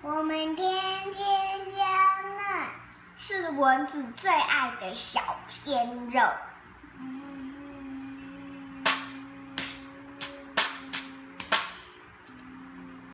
我们天天交嫩，是蚊子最爱的小鲜肉。